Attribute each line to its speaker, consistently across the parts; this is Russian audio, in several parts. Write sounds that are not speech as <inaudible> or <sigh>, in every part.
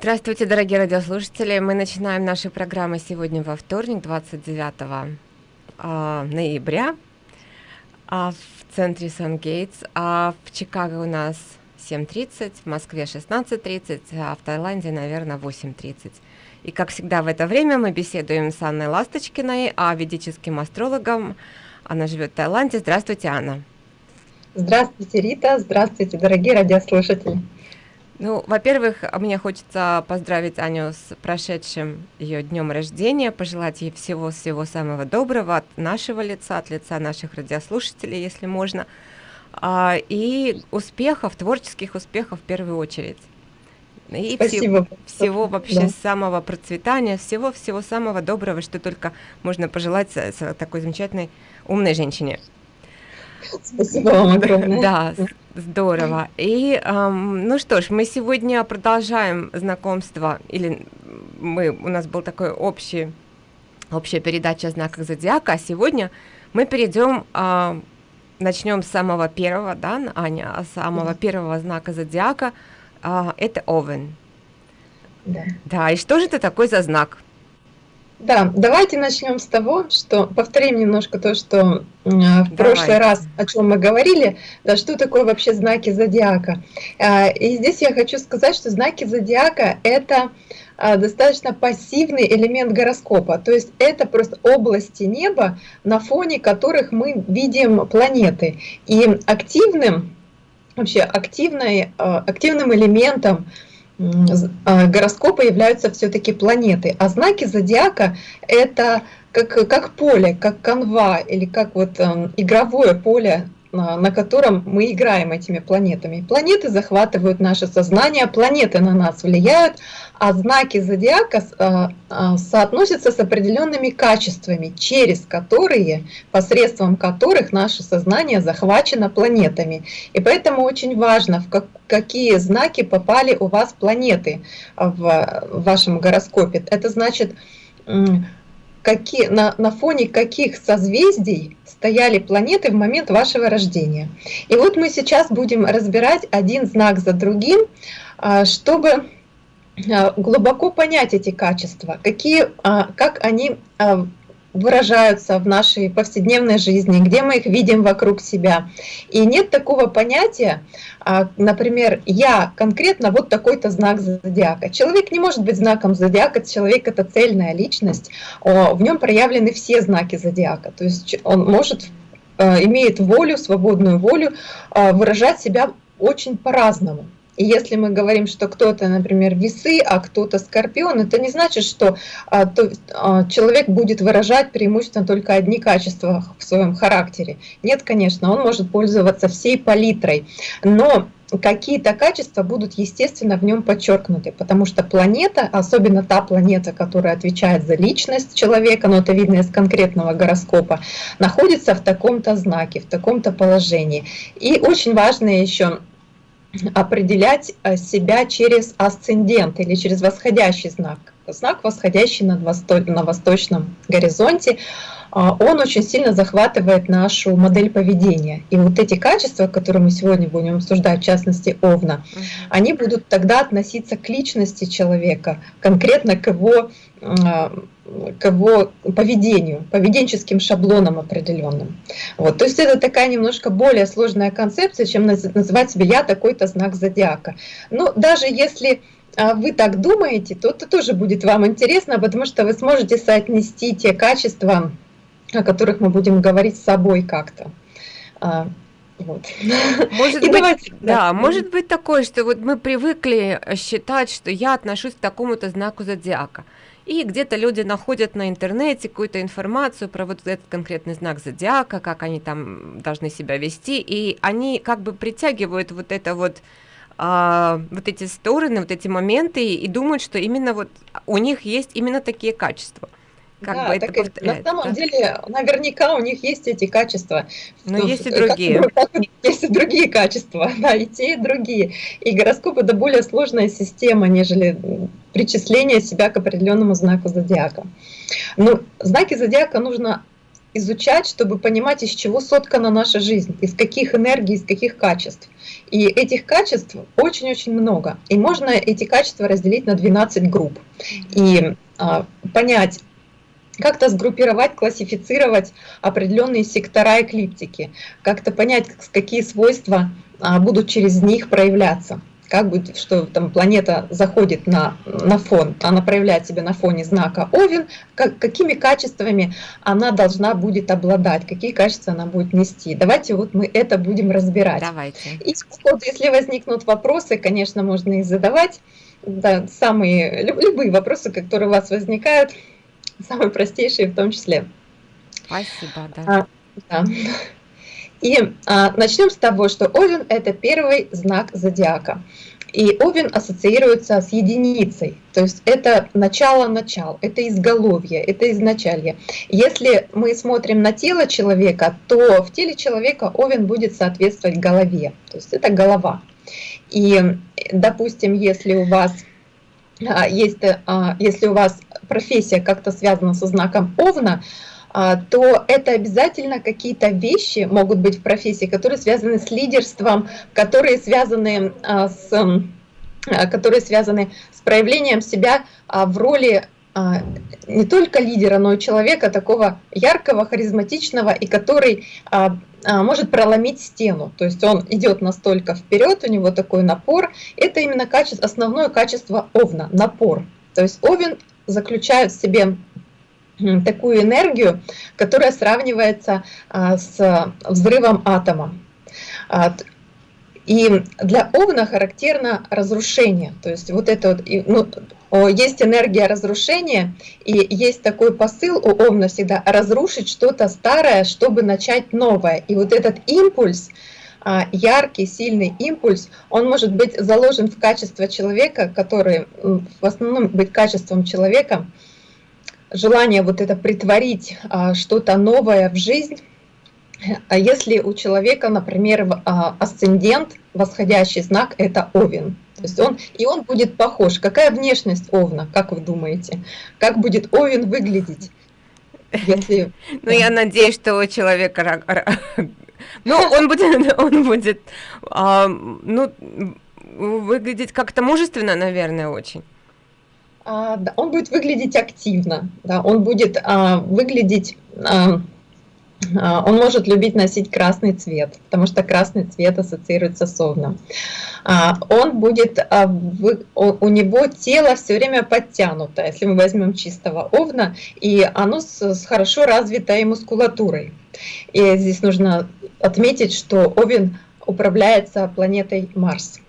Speaker 1: Здравствуйте, дорогие радиослушатели. Мы начинаем наши программы сегодня во вторник, 29 э, ноября э, в центре Сан-Гейтс. А в Чикаго у нас 7.30, в Москве 16.30, а в Таиланде, наверное, 8.30. И, как всегда, в это время мы беседуем с Анной Ласточкиной, а ведическим астрологом. Она живет в Таиланде. Здравствуйте, Анна.
Speaker 2: Здравствуйте, Рита. Здравствуйте, дорогие радиослушатели.
Speaker 1: Ну, во-первых, мне хочется поздравить Аню с прошедшим ее днем рождения, пожелать ей всего-всего самого доброго от нашего лица, от лица наших радиослушателей, если можно, а, и успехов, творческих успехов в первую очередь. И Спасибо. Всего, всего вообще да. самого процветания, всего-всего самого доброго, что только можно пожелать такой замечательной умной женщине.
Speaker 2: Спасибо вам огромное.
Speaker 1: Да, здорово. И, эм, ну что ж, мы сегодня продолжаем знакомство, или мы, у нас был такой общий, общая передача о знаках зодиака, а сегодня мы перейдем, э, начнем с самого первого, да, Аня, с самого первого знака зодиака, э, это Овен. Да. Да, и что же это такой за знак?
Speaker 2: Да, давайте начнем с того, что повторим немножко то, что э, в Давай. прошлый раз, о чем мы говорили, да, что такое вообще знаки зодиака. Э, и здесь я хочу сказать, что знаки зодиака это э, достаточно пассивный элемент гороскопа, то есть это просто области неба, на фоне которых мы видим планеты. И активным, вообще активной, активным элементом а, гороскопа являются все-таки планеты, а знаки зодиака это как, как поле, как канва или как вот э, игровое поле на котором мы играем этими планетами. Планеты захватывают наше сознание, планеты на нас влияют, а знаки зодиака а, а, соотносятся с определенными качествами, через которые, посредством которых наше сознание захвачено планетами. И поэтому очень важно, в какие знаки попали у вас планеты в вашем гороскопе. Это значит, какие, на, на фоне каких созвездий стояли планеты в момент вашего рождения. И вот мы сейчас будем разбирать один знак за другим, а, чтобы а, глубоко понять эти качества, какие, а, как они выражаются в нашей повседневной жизни, где мы их видим вокруг себя. И нет такого понятия, а, например, я конкретно вот такой-то знак зодиака. Человек не может быть знаком зодиака, человек это цельная личность, в нем проявлены все знаки зодиака. То есть он может, э, имеет волю, свободную волю э, выражать себя очень по-разному. И если мы говорим, что кто-то, например, весы, а кто-то скорпион, это не значит, что а, то, а, человек будет выражать преимущественно только одни качества в своем характере. Нет, конечно, он может пользоваться всей палитрой, но какие-то качества будут, естественно, в нем подчеркнуты, потому что планета, особенно та планета, которая отвечает за личность человека, но это видно из конкретного гороскопа, находится в таком-то знаке, в таком-то положении. И очень важно еще определять э, себя через асцендент или через восходящий знак. Знак, восходящий над восто... на восточном горизонте, а, он очень сильно захватывает нашу модель поведения. И вот эти качества, которые мы сегодня будем обсуждать, в частности Овна, они будут тогда относиться к личности человека, конкретно к его к его поведению, поведенческим шаблонам определенным. Вот. То есть это такая немножко более сложная концепция, чем называть себе «я такой-то знак зодиака». Но даже если а, вы так думаете, то это тоже будет вам интересно, потому что вы сможете соотнести те качества, о которых мы будем говорить с собой как-то. А,
Speaker 1: вот. Может, <laughs> быть, давайте, да, да, может быть такое, что вот мы привыкли считать, что я отношусь к такому-то знаку зодиака. И где-то люди находят на интернете какую-то информацию про вот этот конкретный знак зодиака, как они там должны себя вести, и они как бы притягивают вот это вот а, вот эти стороны, вот эти моменты и думают, что именно вот у них есть именно такие качества.
Speaker 2: Как да, бы это так на самом да? деле, наверняка у них есть эти качества.
Speaker 1: Но что, есть и другие.
Speaker 2: Как, есть и другие качества, <laughs> да, и те, и другие. И гороскоп это более сложная система, нежели причисление себя к определенному знаку зодиака. Но знаки зодиака нужно изучать, чтобы понимать, из чего соткана наша жизнь, из каких энергий, из каких качеств. И этих качеств очень-очень много. И можно эти качества разделить на 12 групп. И а, понять, как-то сгруппировать, классифицировать определенные сектора эклиптики, как-то понять, какие свойства а, будут через них проявляться как будет, что там планета заходит на, на фон, она проявляет себя на фоне знака Овен, как, какими качествами она должна будет обладать, какие качества она будет нести. Давайте вот мы это будем разбирать.
Speaker 1: Давайте.
Speaker 2: И вот, если возникнут вопросы, конечно, можно их задавать. Да, самые, любые вопросы, которые у вас возникают, <laughs> самые простейшие в том числе.
Speaker 1: Спасибо, да.
Speaker 2: А, да. И а, начнем с того, что Овен – это первый знак зодиака. И Овен ассоциируется с единицей, то есть это начало-начал, это изголовье, это изначалье. Если мы смотрим на тело человека, то в теле человека Овен будет соответствовать голове, то есть это голова. И, допустим, если у вас есть, а, если у вас профессия как-то связана со знаком Овна, а, то это обязательно какие-то вещи могут быть в профессии, которые связаны с лидерством, которые связаны а, с а, которые связаны с проявлением себя в роли не только лидера, но и человека такого яркого, харизматичного и который может проломить стену. То есть он идет настолько вперед, у него такой напор. Это именно качество, основное качество Овна – напор. То есть Овен заключает в себе такую энергию, которая сравнивается а, с взрывом атома. И для Овна характерно разрушение. То есть вот это вот, ну, есть энергия разрушения, и есть такой посыл у Овна всегда разрушить что-то старое, чтобы начать новое. И вот этот импульс, а, яркий, сильный импульс, он может быть заложен в качество человека, который в основном быть качеством человека – желание вот это притворить а, что-то новое в жизнь, если у человека, например, а, асцендент, восходящий знак – это Овен, то есть он, и он будет похож. Какая внешность Овна, как вы думаете? Как будет Овен выглядеть?
Speaker 1: Если... <laughs> Ну, я надеюсь, что у человека... <laughs> Ну, он будет, <laughs> он будет ну, выглядеть как-то мужественно, наверное, очень.
Speaker 2: А, он будет выглядеть активно, да, он будет а, выглядеть, а, он может любить носить красный цвет, потому что красный цвет ассоциируется с овном. Он будет, у него тело все время подтянуто, если мы возьмем чистого овна, и оно с хорошо развитой мускулатурой. И здесь нужно отметить, что овен управляется планетой Марс.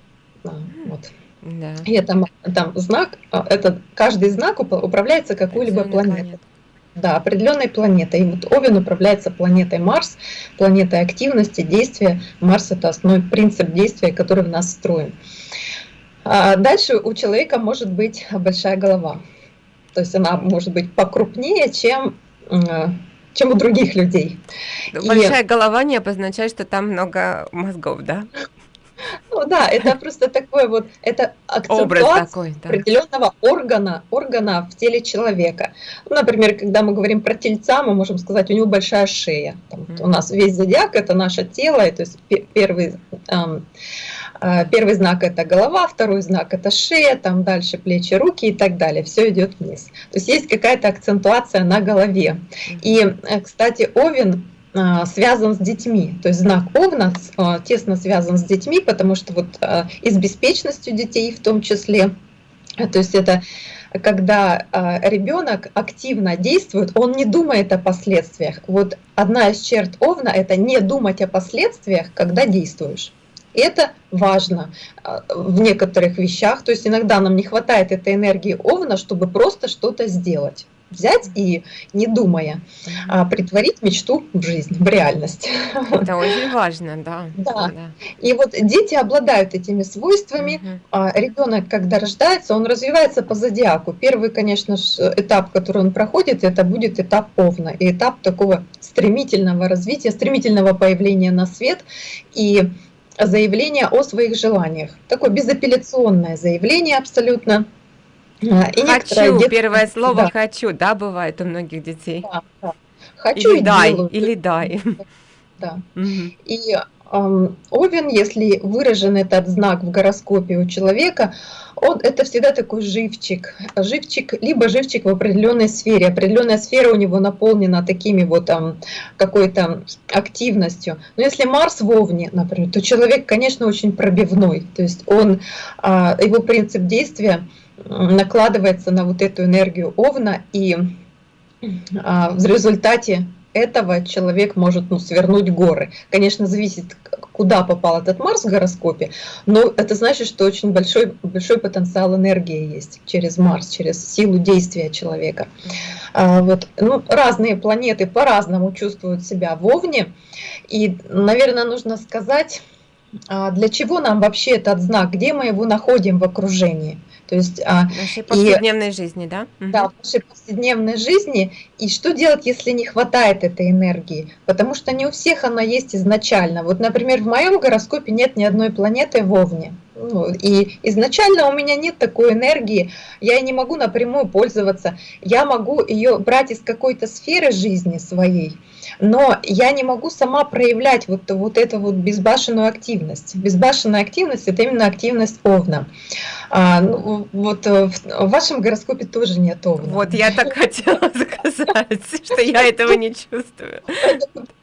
Speaker 2: Вот. Да. И это там знак, а, это каждый знак управляется какой-либо планетой. Да, определенной планетой. И вот Овен управляется планетой Марс, планетой активности, действия. Марс это основной принцип действия, который в нас встроен. А дальше у человека может быть большая голова. То есть она может быть покрупнее, чем чем у других людей.
Speaker 1: Большая и... голова не обозначает, что там много мозгов, да?
Speaker 2: Ну да, это просто такой вот, это акцентуация такой, да. определенного органа, органа в теле человека. Ну, например, когда мы говорим про тельца, мы можем сказать, у него большая шея. Там, mm -hmm. У нас весь зодиак это наше тело, и, то есть первый, эм, э, первый знак это голова, второй знак это шея, там дальше плечи, руки и так далее. Все идет вниз. То есть есть какая-то акцентуация на голове. Mm -hmm. И, э, кстати, Овен связан с детьми. То есть знак Овна а, тесно связан с детьми, потому что вот а, и с беспечностью детей в том числе. То есть это когда ребенок активно действует, он не думает о последствиях. Вот одна из черт Овна – это не думать о последствиях, когда действуешь. Это важно в некоторых вещах. То есть иногда нам не хватает этой энергии Овна, чтобы просто что-то сделать взять и, не думая, а, притворить мечту в жизнь, в реальность. <laughs>
Speaker 1: Это очень важно, да.
Speaker 2: Да. да. И вот дети обладают этими свойствами. Угу. Ребенок, когда рождается, он развивается по зодиаку. Первый, конечно же, этап, который он проходит, это будет этап Овна. И этап такого стремительного развития, стремительного появления на свет. И заявление о своих желаниях. Такое безапелляционное заявление абсолютно
Speaker 1: и хочу, детство, первое слово да. хочу, да, бывает у многих детей. Да, да.
Speaker 2: Хочу
Speaker 1: или
Speaker 2: и
Speaker 1: дай,
Speaker 2: делаю.
Speaker 1: Или дай.
Speaker 2: Да. Угу. И Овен, если выражен этот знак в гороскопе у человека, он это всегда такой живчик. Живчик, либо живчик в определенной сфере. Определенная сфера у него наполнена такими вот там какой-то активностью. Но если Марс в Овне, например, то человек, конечно, очень пробивной. То есть он, а, его принцип действия накладывается на вот эту энергию Овна, и а, в результате этого человек может ну, свернуть горы. Конечно, зависит, куда попал этот Марс в гороскопе, но это значит, что очень большой, большой потенциал энергии есть через Марс, через силу действия человека. А, вот, ну, разные планеты по-разному чувствуют себя в Овне, и, наверное, нужно сказать, а, для чего нам вообще этот знак, где мы его находим в окружении.
Speaker 1: То есть, а, в нашей повседневной и, жизни, да?
Speaker 2: Да, в нашей повседневной жизни. И что делать, если не хватает этой энергии? Потому что не у всех она есть изначально. Вот, например, в моем гороскопе нет ни одной планеты в Овне. Ну, и изначально у меня нет такой энергии, я не могу напрямую пользоваться, я могу ее брать из какой-то сферы жизни своей, но я не могу сама проявлять вот, вот эту вот безбашенную активность. Безбашенная активность – это именно активность Овна. А, ну, вот э, в вашем гороскопе тоже нет Овна.
Speaker 1: Вот я так <laughs> хотела сказать, что я этого не чувствую.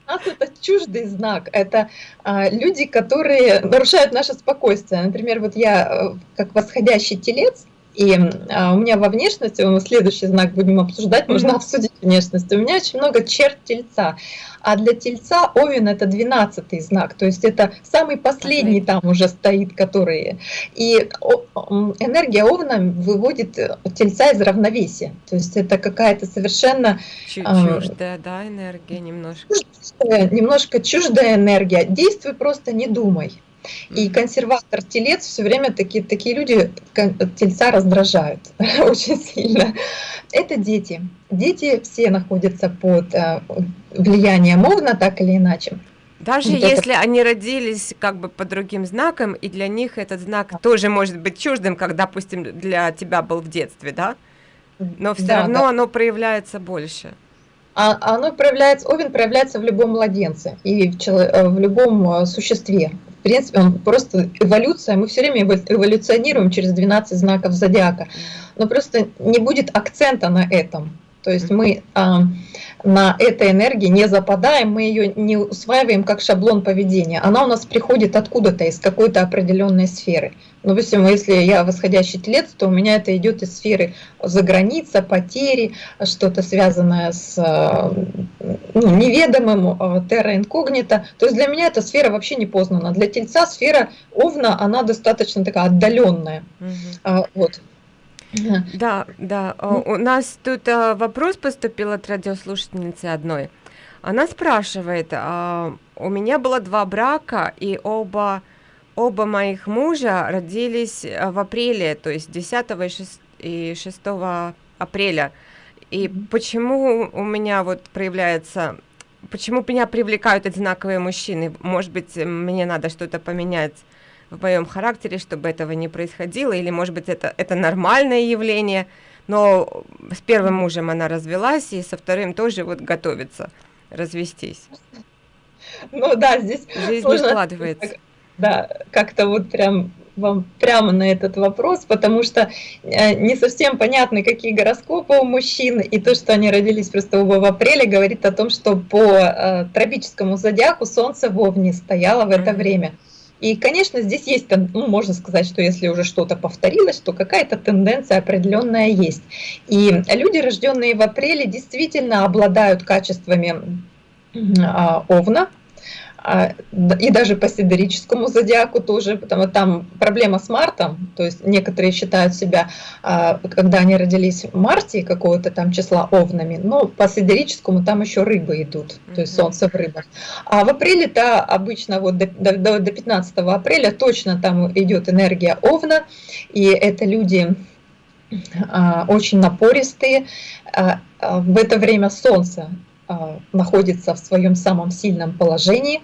Speaker 2: Нас это чуждый знак, это а, люди, которые нарушают наше спокойствие. Например, вот я э, как восходящий телец, и а, у меня во внешности, мы следующий знак будем обсуждать, можно обсудить внешность. У меня очень много черт тельца. А для тельца Овен это 12 знак, то есть это самый последний там уже стоит, который... И энергия Овна выводит э, тельца из равновесия. То есть это какая-то совершенно...
Speaker 1: Чуждая, да, энергия немножко.
Speaker 2: Чуждая, немножко чуждая энергия. Действуй просто, не думай. И консерватор телец все время такие, такие люди тельца раздражают <laughs> очень сильно. Это дети. Дети все находятся под э, влиянием Овна, так или иначе.
Speaker 1: Даже вот если это... они родились как бы по другим знакам, и для них этот знак да. тоже может быть чуждым, как, допустим, для тебя был в детстве, да? Но все да, равно да. оно проявляется больше.
Speaker 2: А оно проявляется, Овен проявляется в любом младенце и в, чело, э, в любом э, существе принципе, он просто эволюция, мы все время эволюционируем через 12 знаков зодиака, но просто не будет акцента на этом. То есть мы а, на этой энергии не западаем, мы ее не усваиваем как шаблон поведения. Она у нас приходит откуда-то, из какой-то определенной сферы. Ну, допустим, если я восходящий телец, то у меня это идет из сферы за граница, потери, что-то связанное с ну, неведомым, терра инкогнито. То есть для меня эта сфера вообще не познана. Для тельца сфера овна, она достаточно такая отдаленная. Угу. Вот.
Speaker 1: Да, да. Ну. У нас тут а, вопрос поступил от радиослушательницы одной. Она спрашивает, а, у меня было два брака, и оба, оба моих мужа родились а, в апреле, то есть 10 и 6, и 6 апреля. И почему у меня вот проявляется, почему меня привлекают одинаковые мужчины? Может быть, мне надо что-то поменять в моем характере, чтобы этого не происходило, или, может быть, это, это нормальное явление, но с первым мужем она развелась, и со вторым тоже вот готовится развестись.
Speaker 2: Ну да, здесь
Speaker 1: жизнь сложно, складывается.
Speaker 2: Да, как-то вот прям вам прямо на этот вопрос, потому что э, не совсем понятны, какие гороскопы у мужчин, и то, что они родились просто оба в апреле, говорит о том, что по э, тропическому зодиаку Солнце в Овне стояло в это mm -hmm. И, конечно, здесь есть, ну, можно сказать, что если уже что-то повторилось, то какая-то тенденция определенная есть. И люди, рожденные в апреле, действительно обладают качествами а, Овна, и даже по сидерическому зодиаку тоже, потому что там проблема с Мартом, то есть некоторые считают себя, а, когда они родились в марте какого-то там числа овнами, но по сидерическому там еще рыбы идут, то есть солнце в рыбах. А в апреле-то обычно вот до, до, до 15 апреля точно там идет энергия овна, и это люди а, очень напористые, в это время солнце а, находится в своем самом сильном положении.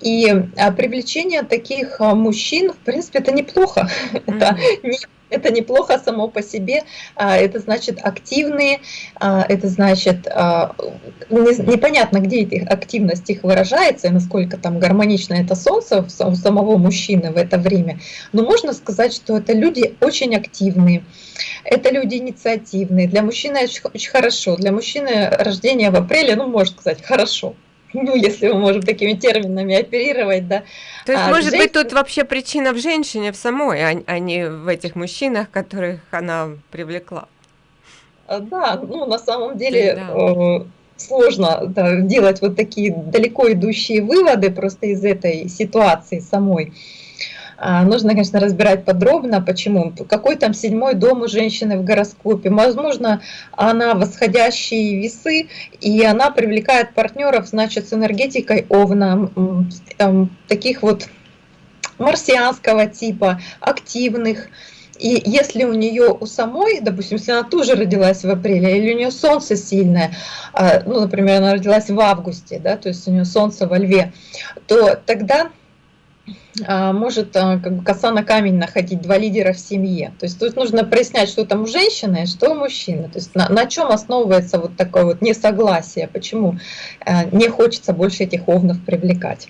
Speaker 2: И а, привлечение таких а, мужчин, в принципе, это неплохо. Mm <laughs> -hmm. Это не это неплохо само по себе, а, это значит активные, а, это значит а, непонятно, где эта активность их выражается и насколько там гармонично это солнце у самого мужчины в это время, но можно сказать, что это люди очень активные, это люди инициативные, для мужчины очень хорошо, для мужчины рождение в апреле, ну можно сказать, хорошо, ну, если мы можем такими терминами оперировать, да.
Speaker 1: То есть, а может женщин... быть, тут вообще причина в женщине в самой, а, а не в этих мужчинах, которых она привлекла.
Speaker 2: А, да, ну, на самом деле да. Э, сложно да, делать вот такие далеко идущие выводы просто из этой ситуации самой. А, нужно, конечно, разбирать подробно, почему. Какой там седьмой дом у женщины в гороскопе. Возможно, она восходящие весы, и она привлекает партнеров, значит, с энергетикой Овна, там, таких вот марсианского типа, активных. И если у нее у самой, допустим, если она тоже родилась в апреле, или у нее солнце сильное, а, ну, например, она родилась в августе, да, то есть у нее солнце во льве, то тогда может а, как бы коса на камень находить два лидера в семье. То есть тут нужно прояснять, что там у женщины, что у мужчины. То есть на, на чем основывается вот такое вот несогласие, почему не хочется больше этих овнов привлекать.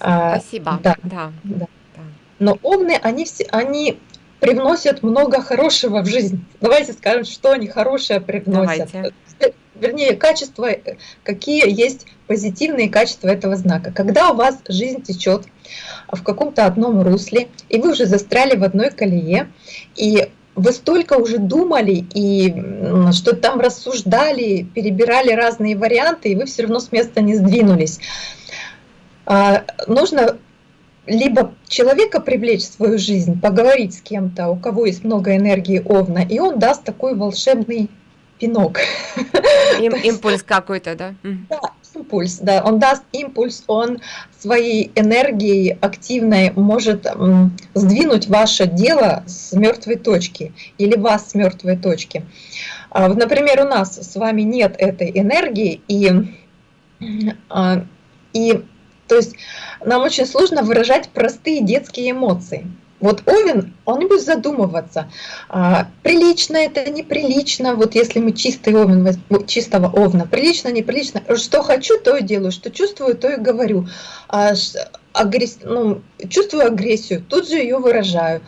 Speaker 1: А, спасибо.
Speaker 2: Да, да, да. Но овны, они, все, они привносят много хорошего в жизнь. Давайте скажем, что они хорошее привносят. Давайте вернее, качества, какие есть позитивные качества этого знака. Когда у вас жизнь течет в каком-то одном русле, и вы уже застряли в одной колее, и вы столько уже думали и что там рассуждали, перебирали разные варианты, и вы все равно с места не сдвинулись. А, нужно либо человека привлечь в свою жизнь, поговорить с кем-то, у кого есть много энергии Овна, и он даст такой волшебный пинок.
Speaker 1: Им, <laughs> импульс какой-то, да?
Speaker 2: Да, импульс, да. Он даст импульс, он своей энергией активной может сдвинуть ваше дело с мертвой точки или вас с мертвой точки. А, например, у нас с вами нет этой энергии, и, а, и то есть нам очень сложно выражать простые детские эмоции. Вот Овен, он будет задумываться, а, прилично это, неприлично, вот если мы чистый Овен, чистого Овна, прилично, неприлично, что хочу, то и делаю, что чувствую, то и говорю. А, агресс... ну, чувствую агрессию, тут же ее выражаю,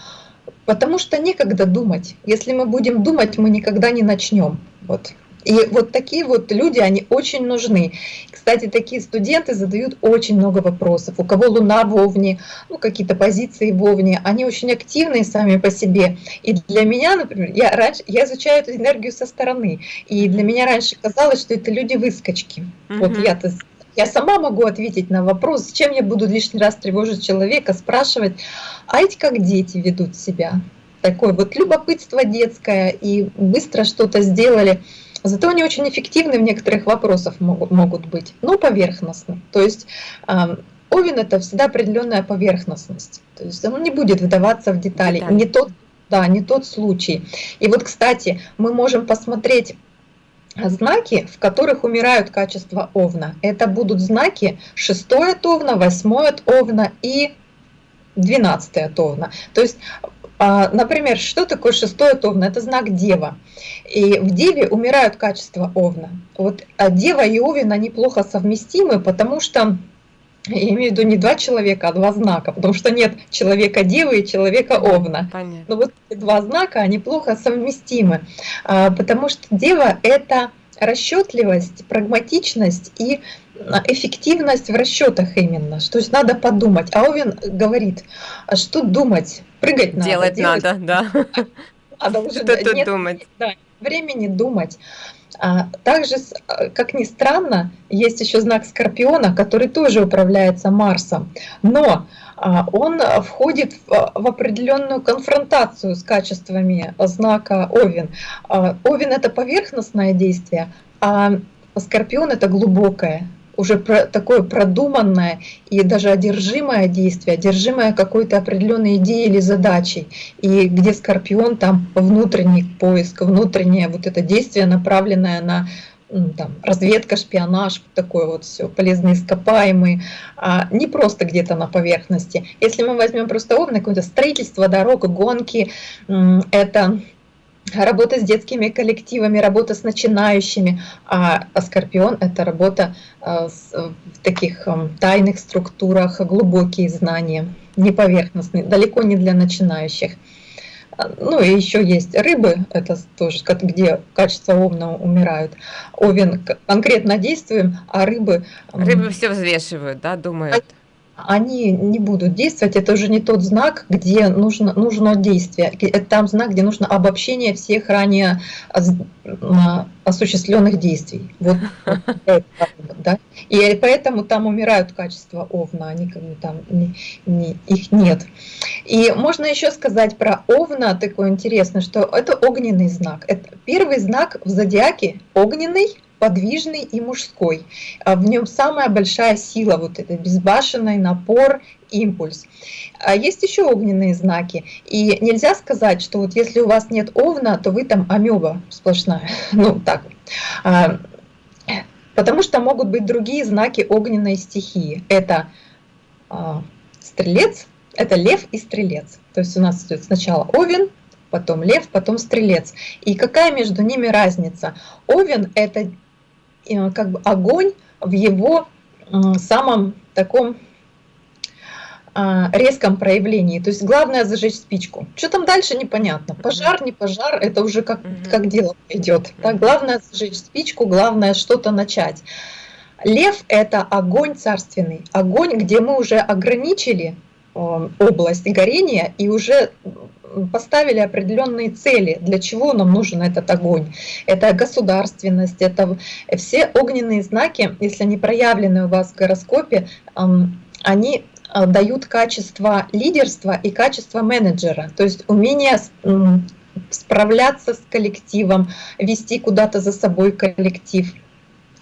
Speaker 2: потому что некогда думать. Если мы будем думать, мы никогда не начнем. Вот. И вот такие вот люди, они очень нужны. Кстати, такие студенты задают очень много вопросов. У кого Луна в Овне, ну, какие-то позиции в Овне, они очень активные сами по себе. И для меня, например, я, раньше, я изучаю эту энергию со стороны, и для меня раньше казалось, что это люди-выскочки. Угу. Вот я-то я сама могу ответить на вопрос, зачем я буду лишний раз тревожить человека, спрашивать, а эти как дети ведут себя? Такое вот любопытство детское, и быстро что-то сделали. Зато они очень эффективны в некоторых вопросах могут, могут быть, но поверхностны. То есть Овен это всегда определенная поверхностность. То есть он не будет вдаваться в детали. детали. Не тот, да, не тот случай. И вот, кстати, мы можем посмотреть знаки, в которых умирают качества Овна. Это будут знаки 6 от Овна, 8 от Овна и 12 от Овна. То есть например, что такое шестой от Овна? Это знак Дева. И в Деве умирают качества Овна. Вот а Дева и Овен, они плохо совместимы, потому что я имею в виду не два человека, а два знака, потому что нет человека Девы и человека Овна. Понятно. Но вот эти два знака, они плохо совместимы, а, потому что Дева – это расчетливость, прагматичность и а, эффективность в расчетах именно. То есть надо подумать. А Овен говорит, а что думать? Прыгать надо.
Speaker 1: Делать, делать надо, да. <laughs>
Speaker 2: Надо уже что нет, думать. Да, времени думать. А, также, а, как ни странно, есть еще знак Скорпиона, который тоже управляется Марсом. Но он входит в, в определенную конфронтацию с качествами знака Овен. Овен это поверхностное действие, а Скорпион это глубокое уже про, такое продуманное и даже одержимое действие, одержимое какой-то определенной идеей или задачей, и где Скорпион там внутренний поиск, внутреннее вот это действие, направленное на там, разведка, шпионаж, такое вот все, полезные ископаемые, а не просто где-то на поверхности. Если мы возьмем просто овны, какое-то строительство дорог, гонки, это работа с детскими коллективами, работа с начинающими, а, а Скорпион – это работа а, в таких тайных структурах, глубокие знания, не поверхностные, далеко не для начинающих. Ну и еще есть рыбы, это тоже где качества овна умирают. Овен конкретно действуем, а рыбы...
Speaker 1: Рыбы все взвешивают, да, думают?
Speaker 2: Они не будут действовать, это уже не тот знак, где нужно, нужно действие. Это там знак, где нужно обобщение всех ранее осуществленных действий. Вот, <laughs> да? И поэтому там умирают качества овна, они там не, не, их нет. И можно еще сказать про овна, такое интересное, что это огненный знак. Это первый знак в зодиаке огненный, подвижный и мужской. А в нем самая большая сила, вот это безбашенный напор, импульс. А есть еще огненные знаки. И нельзя сказать, что вот если у вас нет овна, то вы там амеба сплошная. <laughs> Ну, так. А, потому что могут быть другие знаки огненной стихии. Это стрелец, это лев и стрелец. То есть у нас идет сначала овен, потом лев, потом стрелец. И какая между ними разница? Овен – это как бы огонь в его самом таком а, резком проявлении. То есть главное зажечь спичку. Что там дальше непонятно. Пожар, не пожар, это уже как, как дело идет. Так, главное зажечь спичку, главное что-то начать. Лев – это огонь царственный, огонь, где мы уже ограничили э, область горения и уже поставили определенные цели, для чего нам нужен этот огонь. Это государственность, это все огненные знаки, если они проявлены у вас в гороскопе, они а, дают качество лидерства и качество менеджера, то есть умение справляться с коллективом, вести куда-то за собой коллектив.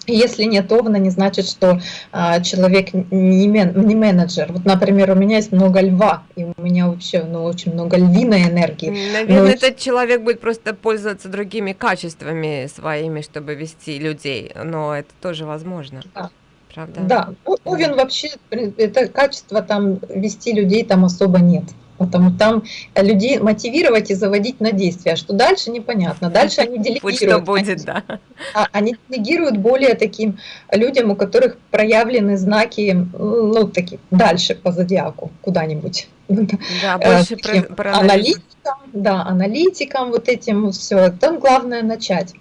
Speaker 2: Если нет овна, не значит, что а, человек не, мен, не менеджер. Вот, например, у меня есть много льва, и у меня вообще ну, очень много львиной энергии.
Speaker 1: Наверное, Но... этот человек будет просто пользоваться другими качествами своими, чтобы вести людей, но это тоже возможно.
Speaker 2: Да. Правда? Да, овен вообще, это качество там вести людей там особо нет. Потому там людей мотивировать и заводить на действия. А что дальше, непонятно. Дальше они делегируют. что будет, да. А, они делегируют более таким людям, у которых проявлены знаки, ну, такие, дальше по зодиаку, куда-нибудь. Да, э, больше про, про аналитикам, да, аналитикам, вот этим все. Там главное начать.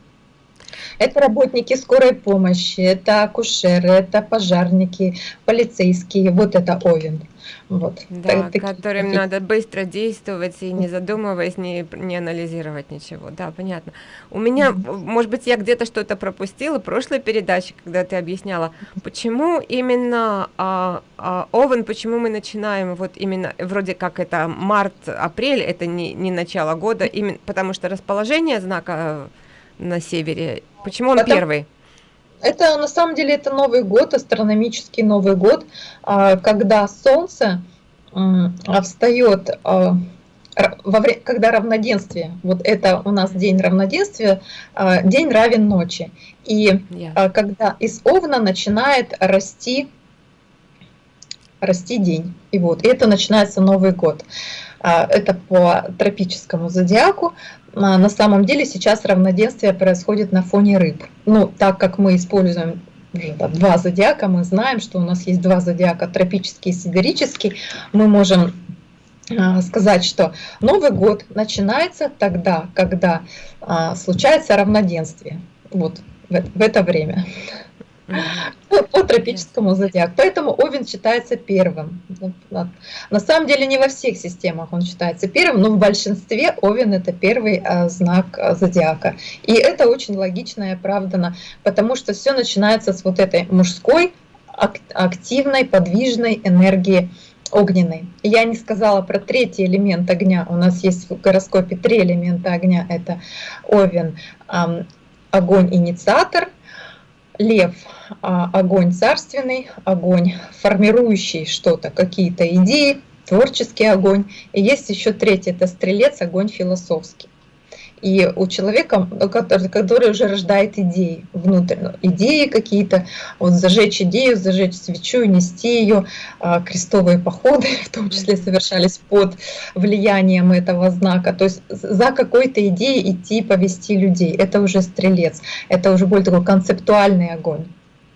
Speaker 2: Это работники скорой помощи, это акушеры, это пожарники, полицейские, вот это Овен.
Speaker 1: Вот. Да, так, которым такие... надо быстро действовать и не задумываясь, не, не анализировать ничего. Да, понятно. У меня, mm -hmm. может быть, я где-то что-то пропустила в прошлой передаче, когда ты объясняла, почему именно а, а, Овен, почему мы начинаем вот именно, вроде как это март-апрель, это не, не начало года, именно потому что расположение знака на севере, почему он Потом... первый?
Speaker 2: Это на самом деле это Новый год, астрономический Новый год, а, когда Солнце встает а, во время, когда равноденствие, вот это у нас день равноденствия, а, день равен ночи. И yeah. когда из Овна начинает расти, расти день. И вот, и это начинается Новый год. Это по тропическому зодиаку. А, на самом деле сейчас равноденствие происходит на фоне рыб. Ну, так как мы используем два зодиака, мы знаем, что у нас есть два зодиака, тропический и сидерический, мы можем а, сказать, что Новый год начинается тогда, когда а, случается равноденствие, вот в это время по, тропическому зодиаку. Поэтому Овен считается первым. На самом деле не во всех системах он считается первым, но в большинстве Овен это первый а, знак а, зодиака. И это очень логично и оправдано, потому что все начинается с вот этой мужской, активной, подвижной энергии огненной. Я не сказала про третий элемент огня. У нас есть в гороскопе три элемента огня. Это Овен, огонь-инициатор, лев а, огонь царственный, огонь формирующий что-то, какие-то идеи, творческий огонь. И есть еще третий, это стрелец, огонь философский. И у человека, который, который уже рождает идеи внутрь, ну, идеи какие-то, вот зажечь идею, зажечь свечу, нести ее, а, крестовые походы <laughs> в том числе совершались под влиянием этого знака. То есть за какой-то идеей идти повести людей. Это уже стрелец, это уже более такой концептуальный огонь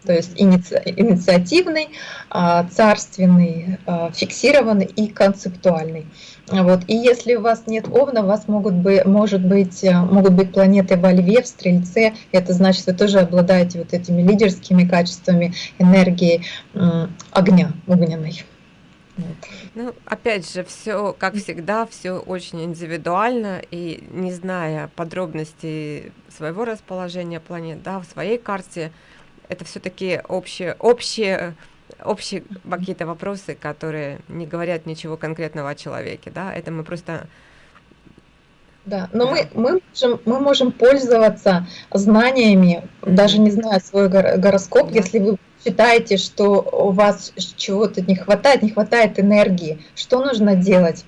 Speaker 2: то есть иници, инициативный, а, царственный, а, фиксированный и концептуальный. Вот. И если у вас нет Овна, у вас могут быть, может быть, э, могут быть планеты во Льве, в Стрельце. Это значит, вы тоже обладаете вот этими лидерскими качествами, энергией огня огненной.
Speaker 1: Ну, опять же, все, как всегда, все очень индивидуально, и не зная подробностей своего расположения планет, да, в своей карте, это все-таки общие, общие, общие какие-то вопросы, которые не говорят ничего конкретного о человеке, да, это мы просто
Speaker 2: да, но. Мы, мы, можем, мы можем пользоваться знаниями, даже не зная свой гороскоп, да. если вы считаете, что у вас чего-то не хватает, не хватает энергии, что нужно делать?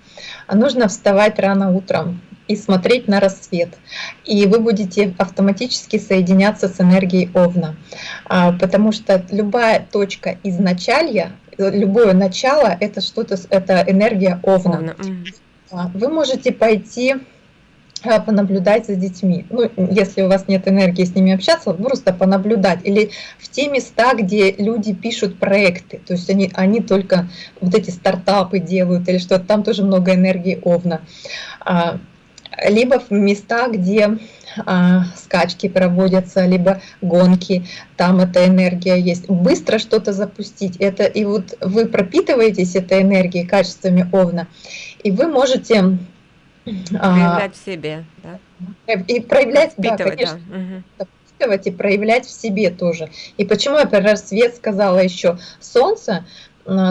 Speaker 2: Нужно вставать рано утром, и смотреть на рассвет. И вы будете автоматически соединяться с энергией Овна. А, потому что любая точка изначалья, любое начало — это что-то, это энергия Овна. Овна. Вы можете пойти а, понаблюдать за детьми. Ну, если у вас нет энергии с ними общаться, просто понаблюдать. Или в те места, где люди пишут проекты, то есть они, они только вот эти стартапы делают или что-то, там тоже много энергии Овна. Либо в местах, где а, скачки проводятся, либо гонки, там эта энергия есть. Быстро что-то запустить, это и вот вы пропитываетесь этой энергией, качествами Овна, и вы можете...
Speaker 1: А, проявлять а, в себе, да?
Speaker 2: И проявлять, да, конечно, да. Угу. и проявлять в себе тоже. И почему я про рассвет сказала еще? Солнце,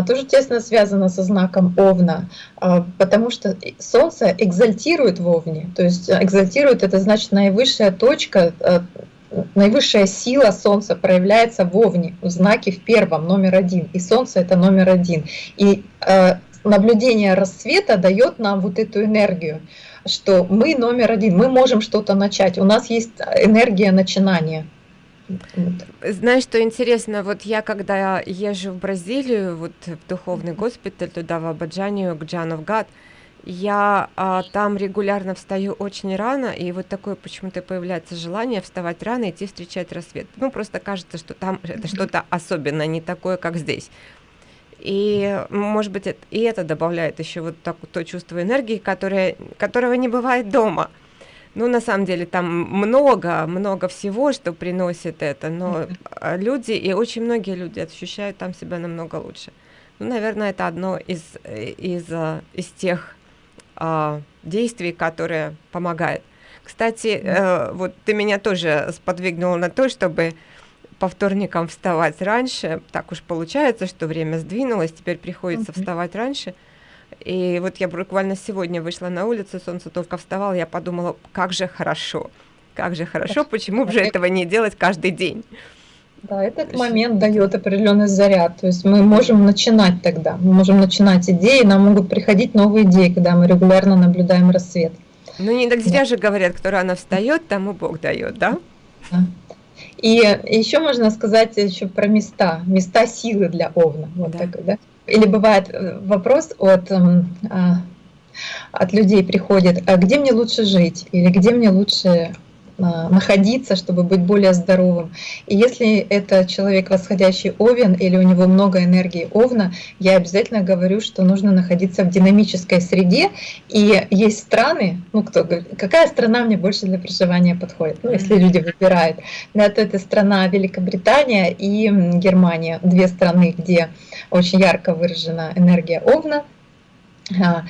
Speaker 2: тоже тесно связано со знаком Овна, а, потому что Солнце экзальтирует в Овне, то есть экзальтирует это значит наивысшая точка, а, наивысшая сила Солнца проявляется в Овне, в знаке в первом, номер один, и Солнце это номер один. И наблюдение рассвета дает нам вот эту энергию, что мы номер один, мы можем что-то начать, у нас есть энергия начинания.
Speaker 1: Знаешь, что интересно, вот я когда езжу в Бразилию, вот в духовный госпиталь, туда в Абаджанию, к Джанов Гад, я а, там регулярно встаю очень рано, и вот такое почему-то появляется желание вставать рано и идти встречать рассвет. Ну, просто кажется, что там это что-то особенное, не такое, как здесь. И, может быть, это, и это добавляет еще вот так, то чувство энергии, которое, которого не бывает дома. Ну, на самом деле, там много, много всего, что приносит это, но а, люди, и очень многие люди ощущают там себя намного лучше. Ну, наверное, это одно из, из, а, из тех э, действий, которые помогает. Кстати, э, вот ты меня тоже сподвигнула на то, чтобы по вторникам вставать раньше. Так уж получается, что время сдвинулось, теперь приходится mm-hmm. вставать раньше. И вот я буквально сегодня вышла на улицу, солнце только вставало, я подумала, как же хорошо, как же хорошо, почему бы же этого не делать каждый день.
Speaker 2: Да, этот момент дает определенный заряд. То есть мы можем начинать тогда, мы можем начинать идеи, нам могут приходить новые идеи, когда мы регулярно наблюдаем рассвет.
Speaker 1: Ну не так зря да. же говорят, кто рано встает, тому Бог дает, да?
Speaker 2: да. И еще можно сказать еще про места, места силы для Овна. Вот да. такой, да? Или бывает э, вопрос от, эм, а, от людей приходит, а где мне лучше жить? или где мне лучше находиться, чтобы быть более здоровым. И если это человек восходящий овен или у него много энергии овна, я обязательно говорю, что нужно находиться в динамической среде. И есть страны, ну кто говорит, какая страна мне больше для проживания подходит, ну если люди выбирают. Да, то это страна Великобритания и Германия, две страны, где очень ярко выражена энергия овна. А,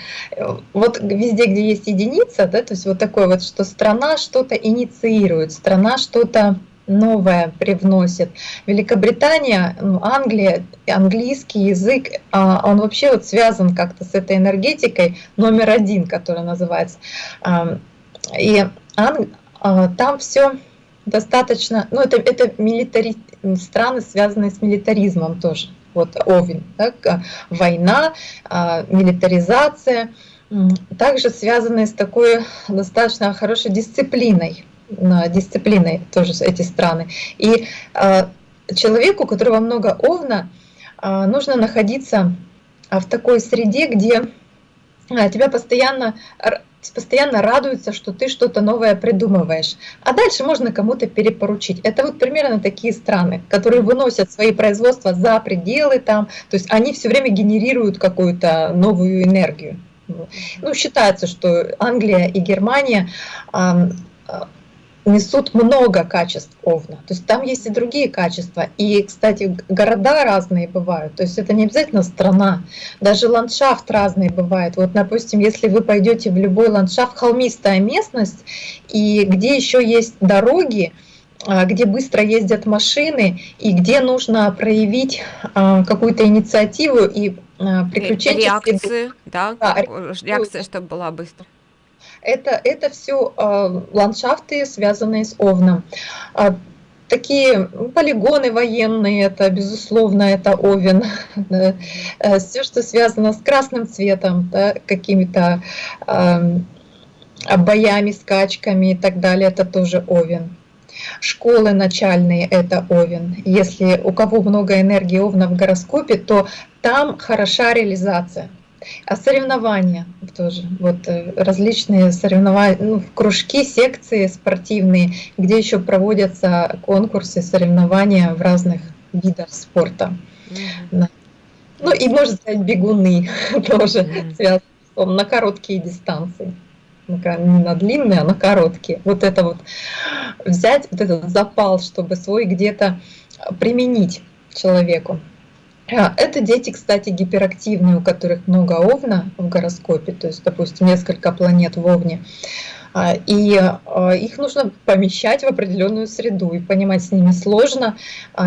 Speaker 2: вот везде, где есть единица, да, то есть вот такое вот, что страна что-то инициирует, страна что-то новое привносит. Великобритания, ну, Англия, английский язык, а, он вообще вот связан как-то с этой энергетикой номер один, которая называется. И там все достаточно, ну это, это милитари, страны, связанные с милитаризмом тоже вот Овен, так, война, а, милитаризация, также связаны с такой достаточно хорошей дисциплиной, дисциплиной тоже эти страны. И а, человеку, у которого много овна, а, нужно находиться в такой среде, где тебя постоянно постоянно радуются, что ты что-то новое придумываешь. А дальше можно кому-то перепоручить. Это вот примерно такие страны, которые выносят свои производства за пределы там, то есть они все время генерируют какую-то новую энергию. Ну, считается, что Англия и Германия несут много качеств овна. То есть там есть и другие качества. И, кстати, города разные бывают. То есть это не обязательно страна. Даже ландшафт разный бывает. Вот, допустим, если вы пойдете в любой ландшафт, холмистая местность, и где еще есть дороги, а, где быстро ездят машины и где нужно проявить а, какую-то инициативу и а, приключения.
Speaker 1: Реакции, да, да реакция, чтобы была быстро
Speaker 2: это, это все э, ландшафты, связанные с Овном. А, такие полигоны военные, это безусловно, это Овен. <laughs> Э, все, что связано с красным цветом, да, какими-то э, боями, скачками и так далее, это тоже Овен. Школы начальные – это Овен. Если у кого много энергии Овна в гороскопе, то там хороша реализация. А соревнования тоже, вот э, различные соревнования, ну, кружки, секции спортивные, где еще проводятся конкурсы, соревнования в разных видах спорта. Mm-hmm. Ну и можно сказать бегуны <laughs> тоже mm-hmm. связаны на короткие дистанции. Не на длинные, а на короткие. Вот это вот взять, вот этот запал, чтобы свой где-то применить человеку. А, это дети, кстати, гиперактивные, у которых много Овна в гороскопе, то есть, допустим, несколько планет в Овне. А, и а, их нужно помещать в определенную среду, и понимать с ними сложно.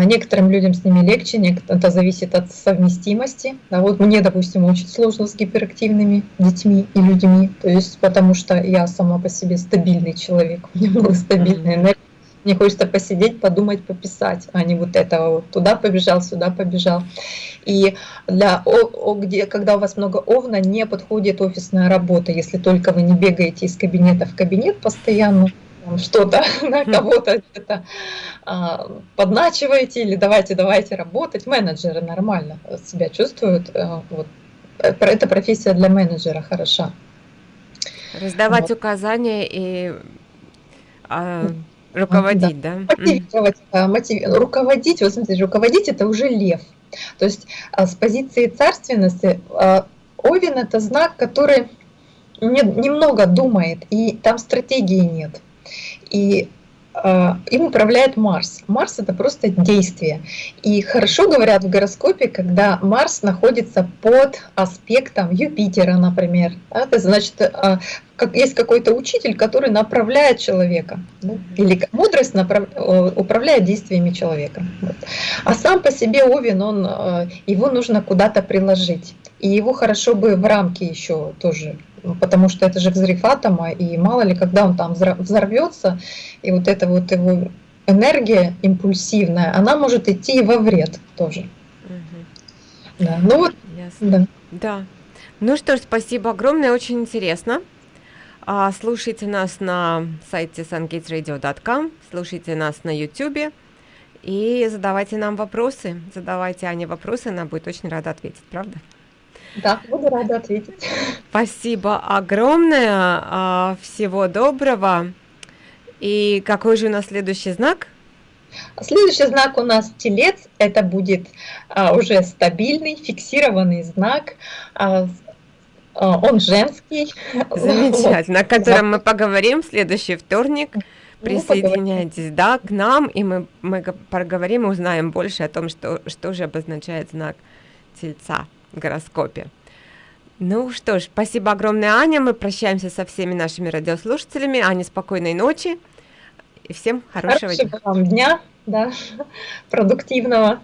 Speaker 2: Некоторым людям с ними легче, это зависит от совместимости. А вот мне, допустим, очень сложно с гиперактивными детьми и людьми, то есть потому что я сама по себе стабильный человек, у меня много стабильной энергии мне хочется посидеть, подумать, пописать, а не вот этого вот туда побежал, сюда побежал. И для, о, о, где, когда у вас много овна, не подходит офисная работа, если только вы не бегаете из кабинета в кабинет постоянно, что-то <laughs> на кого-то где-то а, подначиваете или давайте, давайте работать. Менеджеры нормально себя чувствуют. А, вот. Эта профессия для менеджера хороша.
Speaker 1: Раздавать вот. указания и а, Руководить, да? да? Мотивировать,
Speaker 2: мотив... руководить, вот смотрите, руководить это уже лев. То есть а, с позиции царственности а, Овен это знак, который немного думает, и там стратегии нет. И а, им управляет Марс. Марс это просто действие. И хорошо говорят в гороскопе, когда Марс находится под аспектом Юпитера, например. Это значит, а, как есть какой-то учитель, который направляет человека. Ну, или мудрость направ... управляет действиями человека. А сам по себе Овен, он, а, его нужно куда-то приложить. И его хорошо бы в рамки еще тоже потому что это же взрыв атома, и мало ли, когда он там взорвется, и вот эта вот его энергия импульсивная, она может идти во вред тоже.
Speaker 1: Угу. Да, ну вот, Ясно. да. Да. Ну что ж, спасибо огромное, очень интересно. А, слушайте нас на сайте sungatesradio.com, слушайте нас на YouTube и задавайте нам вопросы. Задавайте Ане вопросы, она будет очень рада ответить, правда?
Speaker 2: Да, буду рада ответить.
Speaker 1: Спасибо огромное. А, всего доброго. И какой же у нас следующий знак?
Speaker 2: Следующий знак у нас телец. Это будет а, уже стабильный, фиксированный знак. А, он женский. <laughs>
Speaker 1: Замечательно, о котором мы поговорим в следующий вторник. Ну, Присоединяйтесь, да, к нам, и мы, мы поговорим и узнаем больше о том, что, что же обозначает знак Тельца в гороскопе. Ну что ж, спасибо огромное, Аня. Мы прощаемся со всеми нашими радиослушателями. Аня, спокойной ночи и всем хорошего,
Speaker 2: хорошего дня. Вам дня, да, <laughs> продуктивного.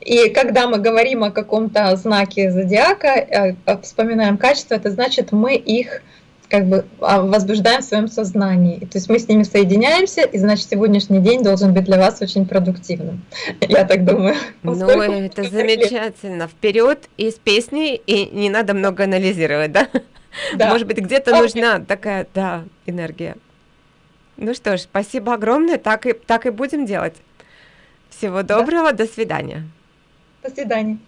Speaker 2: И когда мы говорим о каком-то знаке зодиака, э, вспоминаем качество, это значит, мы их как бы а, возбуждаем в своем сознании. То есть мы с ними соединяемся, и значит сегодняшний день должен быть для вас очень продуктивным. <laughs> Я так думаю. <laughs>
Speaker 1: Ну, это замечательно. Вперед из песни, и не надо много анализировать, да? Да. Может быть, где-то okay. нужна такая, да, энергия. Ну что ж, спасибо огромное, так и, так и будем делать. Всего доброго, да. до свидания.
Speaker 2: Свидания.